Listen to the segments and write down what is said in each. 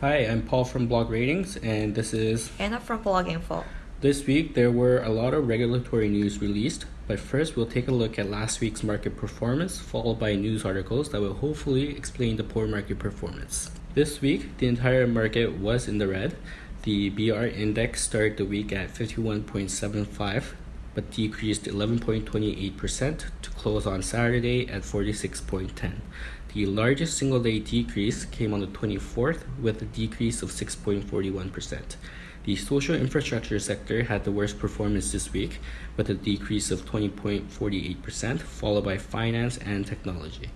Hi, I'm Paul from Blog Ratings, and this is Anna from Blog Info. This week there were a lot of regulatory news released, but first we'll take a look at last week's market performance, followed by news articles that will hopefully explain the poor market performance. This week, the entire market was in the red. The BR index started the week at 51.75, but decreased 11.28% to close on Saturday at 46.10. The largest single day decrease came on the 24th with a decrease of 6.41%. The social infrastructure sector had the worst performance this week with a decrease of 20.48%, followed by finance and technology.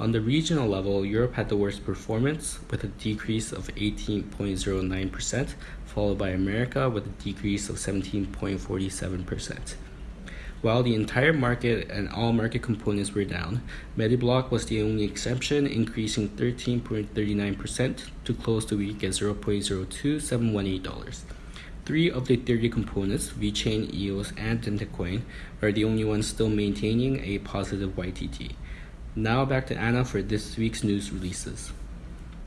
On the regional level, Europe had the worst performance with a decrease of 18.09%, followed by America with a decrease of 17.47%. While the entire market and all market components were down, MediBloc was the only exception, increasing 13.39% to close the week at $0.02718. Three of the 30 components, VeChain, EOS, and Dentacoin, are the only ones still maintaining a positive YTD. Now back to Anna for this week's news releases.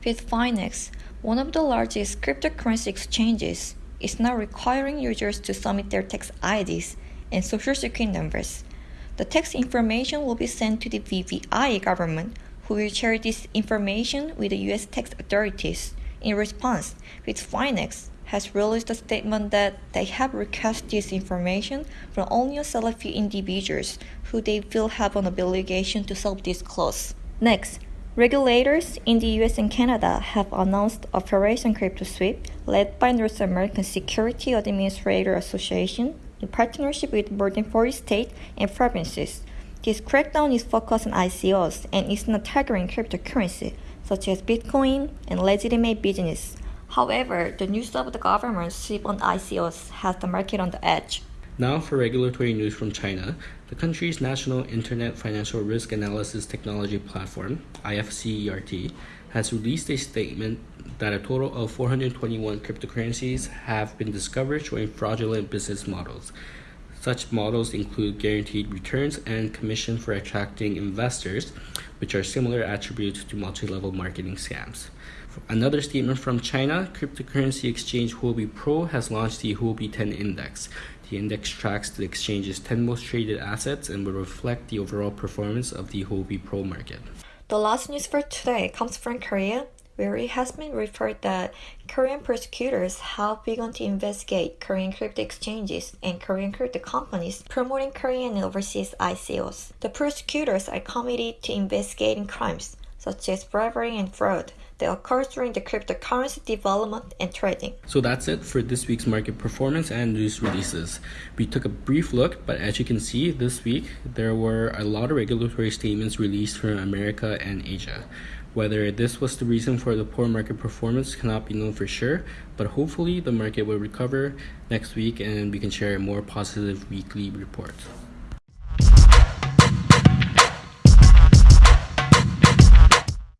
Bitfinex, one of the largest cryptocurrency exchanges, is now requiring users to submit their tax IDs and social security numbers. The tax information will be sent to the BVI government, who will share this information with the US tax authorities. In response, Bitfinex has released a statement that they have requested this information from only a select few individuals who they feel have an obligation to self-disclose. Next, regulators in the US and Canada have announced Operation Crypto Sweep, led by North American Security Administrator Association, in partnership with more than 40 states and provinces. This crackdown is focused on ICOs and is not targeting cryptocurrency, such as Bitcoin and legitimate business. However, the news of the government's sweep on ICOs has the market on the edge. Now for regulatory news from China. The country's National Internet Financial Risk Analysis Technology Platform, IFCERT, has released a statement that a total of 421 cryptocurrencies have been discovered showing fraudulent business models. Such models include guaranteed returns and commission for attracting investors, which are similar attributes to multi-level marketing scams. Another statement from China, cryptocurrency exchange Huobi Pro has launched the Huobi 10 index. The index tracks the exchange's 10 most traded assets and will reflect the overall performance of the Huobi Pro market. The last news for today comes from Korea, where it has been reported that Korean prosecutors have begun to investigate Korean crypto exchanges and Korean crypto companies promoting Korean overseas ICOs. The prosecutors are committed to investigating crimes such as bribery and fraud that occurs during the cryptocurrency development and trading. So that's it for this week's market performance and news releases. We took a brief look, but as you can see, this week there were a lot of regulatory statements released from America and Asia. Whether this was the reason for the poor market performance cannot be known for sure, but hopefully the market will recover next week and we can share a more positive weekly report.